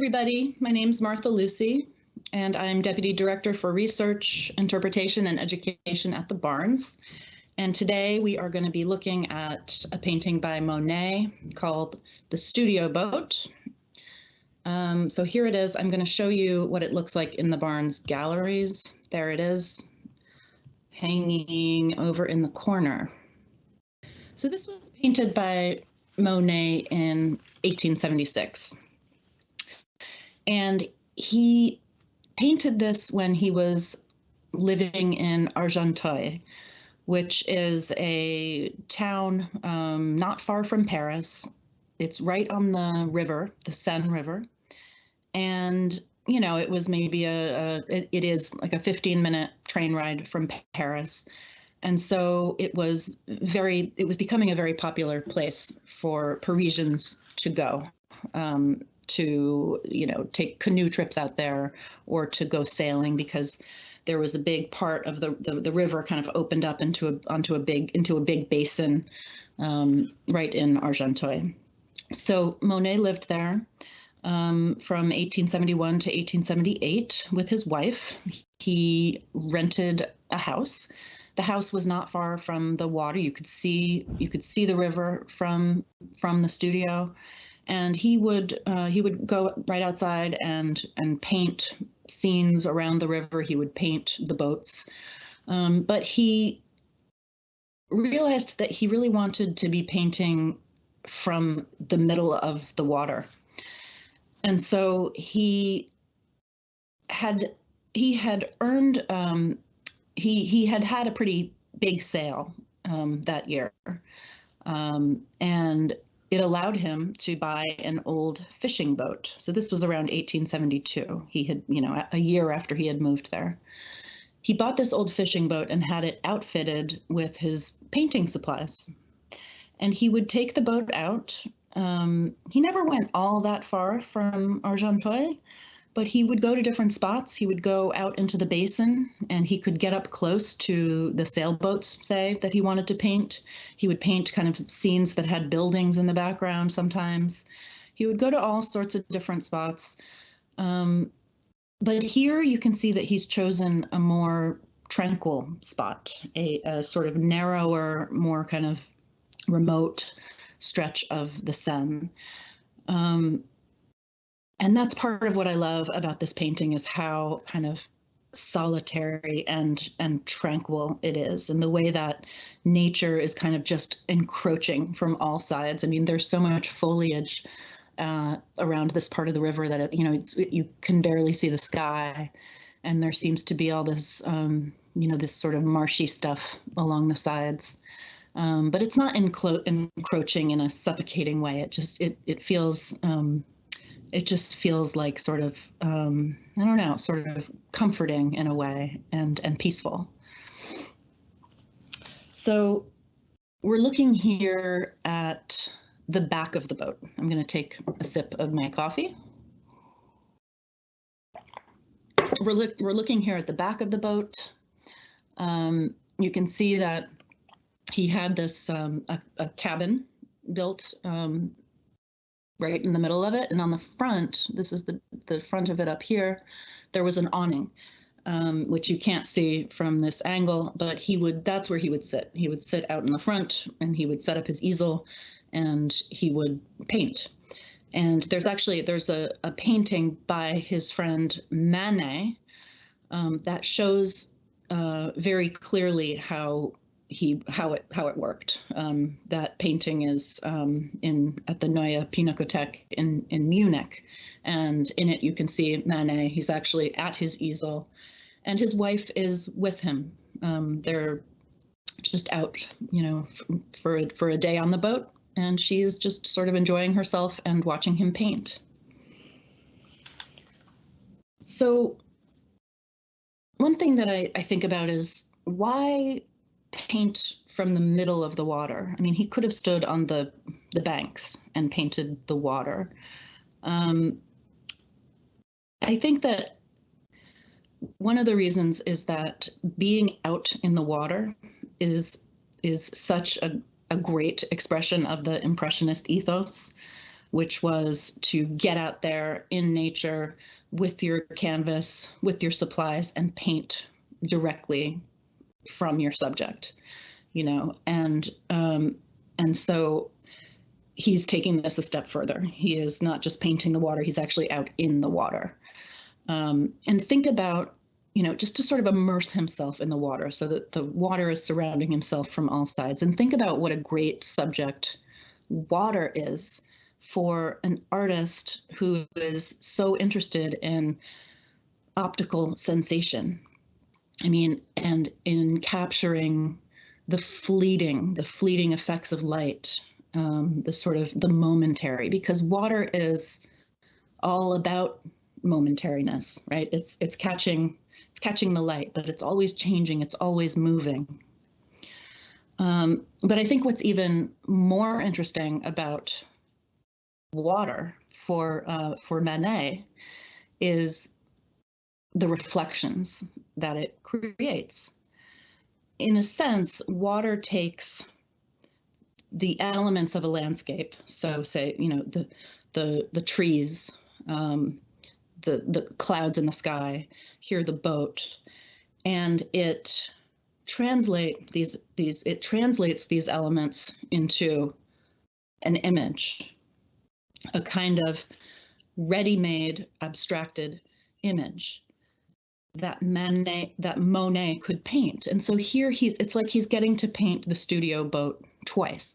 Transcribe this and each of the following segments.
everybody. My name is Martha Lucy, and I'm Deputy Director for Research, Interpretation, and Education at the Barnes. And today we are going to be looking at a painting by Monet called The Studio Boat. Um, so here it is. I'm going to show you what it looks like in the Barnes galleries. There it is, hanging over in the corner. So this was painted by Monet in 1876. And he painted this when he was living in Argenteuil, which is a town um, not far from Paris. It's right on the river, the Seine River. And, you know, it was maybe a, a it, it is like a 15 minute train ride from Paris. And so it was very, it was becoming a very popular place for Parisians to go. Um, to you know take canoe trips out there or to go sailing because there was a big part of the the, the river kind of opened up into a onto a big into a big basin um, right in Argenteuil. So Monet lived there um, from 1871 to 1878 with his wife. He rented a house. The house was not far from the water. You could see you could see the river from from the studio and he would uh, he would go right outside and and paint scenes around the river. He would paint the boats, um, but he realized that he really wanted to be painting from the middle of the water, and so he had he had earned um, he he had had a pretty big sale um, that year, um, and it allowed him to buy an old fishing boat. So this was around 1872. He had, you know, a year after he had moved there. He bought this old fishing boat and had it outfitted with his painting supplies. And he would take the boat out. Um, he never went all that far from Argenteuil, but he would go to different spots. He would go out into the basin and he could get up close to the sailboats, say, that he wanted to paint. He would paint kind of scenes that had buildings in the background sometimes. He would go to all sorts of different spots. Um, but here you can see that he's chosen a more tranquil spot, a, a sort of narrower, more kind of remote stretch of the Seine. Um, and that's part of what I love about this painting is how kind of solitary and and tranquil it is and the way that nature is kind of just encroaching from all sides. I mean there's so much foliage uh, around this part of the river that it, you know you can barely see the sky. And there seems to be all this um, you know this sort of marshy stuff along the sides. Um, but it's not encro- encroaching in a suffocating way. It just it, it feels um, it just feels like sort of um, I don't know, sort of comforting in a way and and peaceful. So we're looking here at the back of the boat. I'm going to take a sip of my coffee. We're, look, we're looking here at the back of the boat. Um, you can see that he had this um, a, a, cabin built um, right in the middle of it. And on the front, this is the, the front of it up here, there was an awning, um, which you can't see from this angle, but he would, that's where he would sit. He would sit out in the front and he would set up his easel and he would paint. And there's actually, there's a, a painting by his friend Manet um, that shows uh, very clearly how he how it how it worked. Um, that painting is um, in at the Neue Pinakothek in in Munich, and in it you can see Manet. He's actually at his easel, and his wife is with him. Um, they're just out, you know, for for a day on the boat, and she's just sort of enjoying herself and watching him paint. So one thing that I, I think about is why paint from the middle of the water. I mean, he could have stood on the the banks and painted the water. Um, I think that one of the reasons is that being out in the water is is such a, a great expression of the impressionist ethos. which was to get out there in nature with your canvas, with your supplies, and paint directly from your subject, you know, and um, and so he's taking this a step further. He is not just painting the water; he's actually out in the water. Um, and think about, you know, just to sort of immerse himself in the water, so that the water is surrounding himself from all sides. And think about what a great subject water is for an artist who is so interested in optical sensation. I mean, and in capturing the fleeting, the fleeting effects of light, um, the sort of the momentary, because water is all about momentariness, right? It's it's catching it's catching the light, but it's always changing. It's always moving. Um, but I think what's even more interesting about water for uh, for Manet is the reflections that it creates. In a sense, water takes the elements of a landscape. So, say you know the the the trees, um, the the clouds in the sky, here the boat, and it translate these these it translates these elements into an image a kind of ready-made abstracted image that Manet that Monet could paint. And so here he's it's like he's getting to paint the studio boat twice.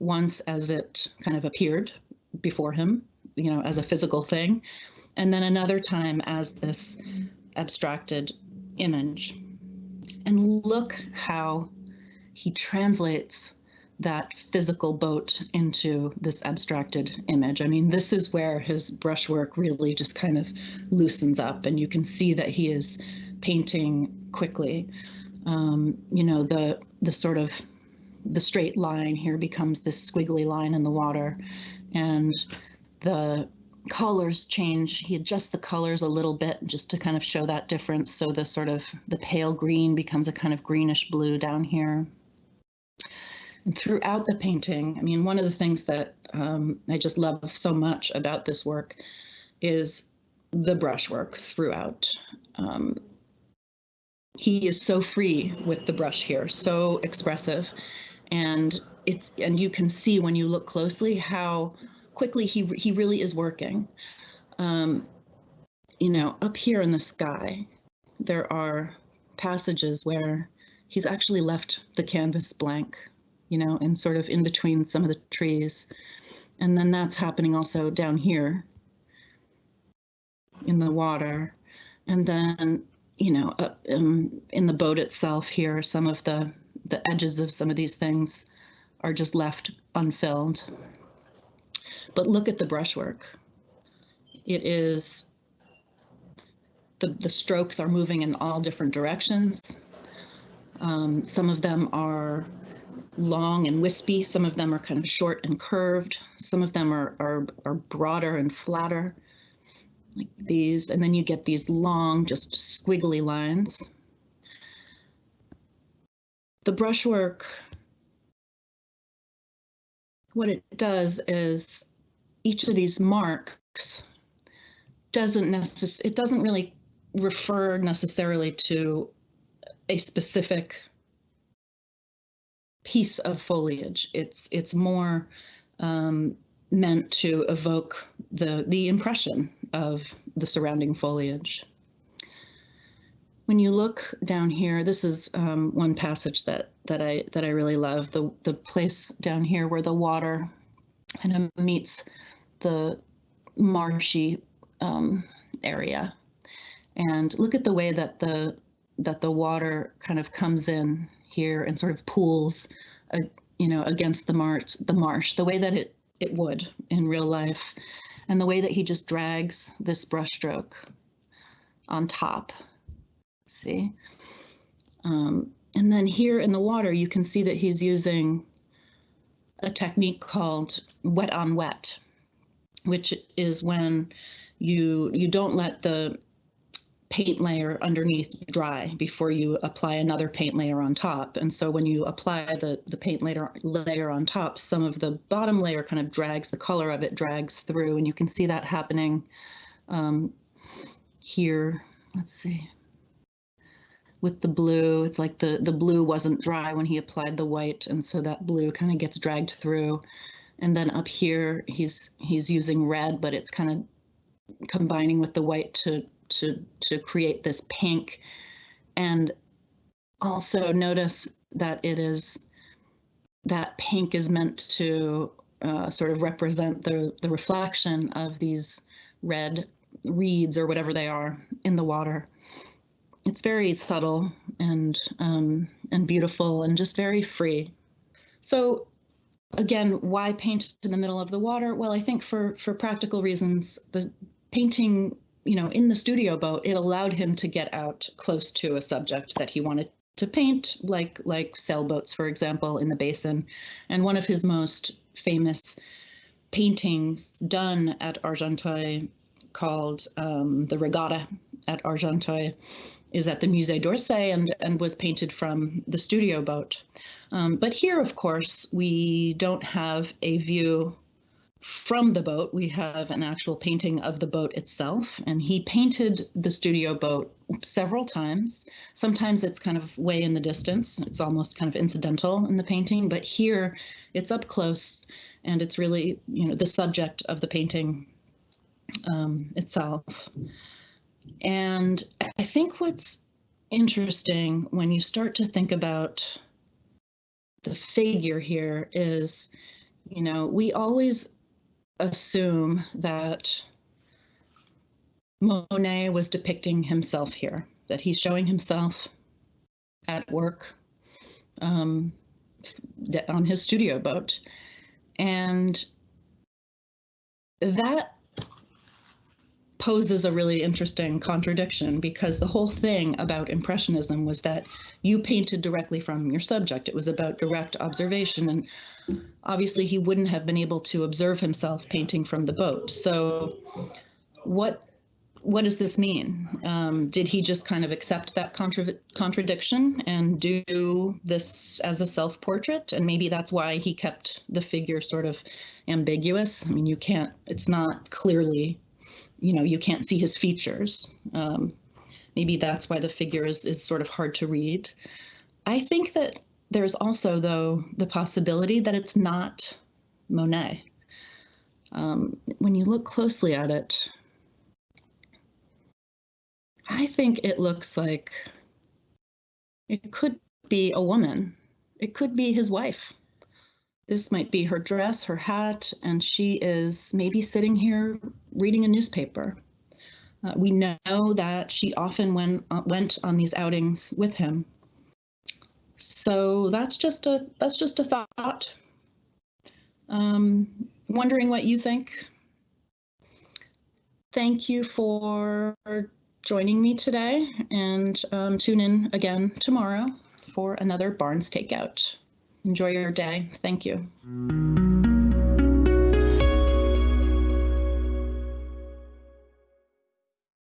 Once as it kind of appeared before him, you know, as a physical thing, and then another time as this abstracted image. And look how he translates that physical boat into this abstracted image. I mean, this is where his brushwork really just kind of loosens up, and you can see that he is painting quickly. Um, you know, the the sort of the straight line here becomes this squiggly line in the water, and the colors change. He adjusts the colors a little bit just to kind of show that difference. So the sort of the pale green becomes a kind of greenish blue down here throughout the painting, I mean, one of the things that um, I just love so much about this work is the brushwork throughout. Um, he is so free with the brush here, so expressive, and it's and you can see when you look closely how quickly he he really is working. Um, you know, up here in the sky, there are passages where he's actually left the canvas blank you know, and sort of in between some of the trees. And then that's happening also down here in the water. And then, you know, up um, in the boat itself here, some of the, the edges of some of these things are just left unfilled. But look at the brushwork. It is, the, the strokes are moving in all different directions. Um, some of them are long and wispy. Some of them are kind of short and curved. Some of them are, are, are broader and flatter, like these. And then you get these long, just squiggly lines. The brushwork, what it does is each of these marks doesn't necess it doesn't really refer necessarily to a specific piece of foliage. It's it's more um, meant to evoke the the impression of the surrounding foliage. When you look down here, this is um, one passage that that I that I really love. The the place down here where the water kind of meets the marshy um, area, and look at the way that the that the water kind of comes in here and sort of pools, uh, you know, against the marsh, the marsh, the way that it it would in real life, and the way that he just drags this brushstroke on top. See, um, and then here in the water, you can see that he's using a technique called wet on wet, which is when you you don't let the paint layer underneath dry before you apply another paint layer on top. And so when you apply the, the paint layer, layer on top, some of the bottom layer kind of drags, the color of it drags through, and you can see that happening um, here. Let's see. With the blue, it's like the, the blue wasn't dry when he applied the white, and so that blue kind of gets dragged through. And then up here, he's he's using red, but it's kind of combining with the white to to to create this pink. And also notice that it is that pink is meant to uh, sort of represent the the reflection of these red reeds or whatever they are in the water. It's very subtle and um, and beautiful and just very free. So again why paint in the middle of the water? Well i think for for practical reasons the painting you know, in the studio boat, it allowed him to get out close to a subject that he wanted to paint, like like sailboats, for example, in the basin. And one of his most famous paintings done at Argenteuil, called um, the Regatta at Argenteuil, is at the Musée d'Orsay and, and was painted from the studio boat. Um, but here, of course, we don't have a view from the boat, we have an actual painting of the boat itself, and he painted the studio boat several times. Sometimes it's kind of way in the distance, it's almost kind of incidental in the painting, but here it's up close and it's really, you know, the subject of the painting um, itself. And I think what's interesting when you start to think about the figure here is, you know, we always assume that Monet was depicting himself here, that he's showing himself at work um, on his studio boat. And that poses a really interesting contradiction because the whole thing about Impressionism was that you painted directly from your subject. It was about direct observation. And obviously, he wouldn't have been able to observe himself painting from the boat. So, what what does this mean? Um, did he just kind of accept that contra contradiction and do this as a self portrait? And maybe that's why he kept the figure sort of ambiguous. I mean, you can't, it's not clearly you know, you can't see his features. Um, maybe that's why the figure is, is sort of hard to read. I think that there's also, though, the possibility that it's not Monet. Um, when you look closely at it, I think it looks like it could be a woman. It could be his wife. This might be her dress, her hat, and she is maybe sitting here reading a newspaper. Uh, we know that she often went, uh, went on these outings with him. So that's just a that's just a thought. Um, wondering what you think. Thank you for joining me today, and um, tune in again tomorrow for another Barnes Takeout. Enjoy your day. Thank you.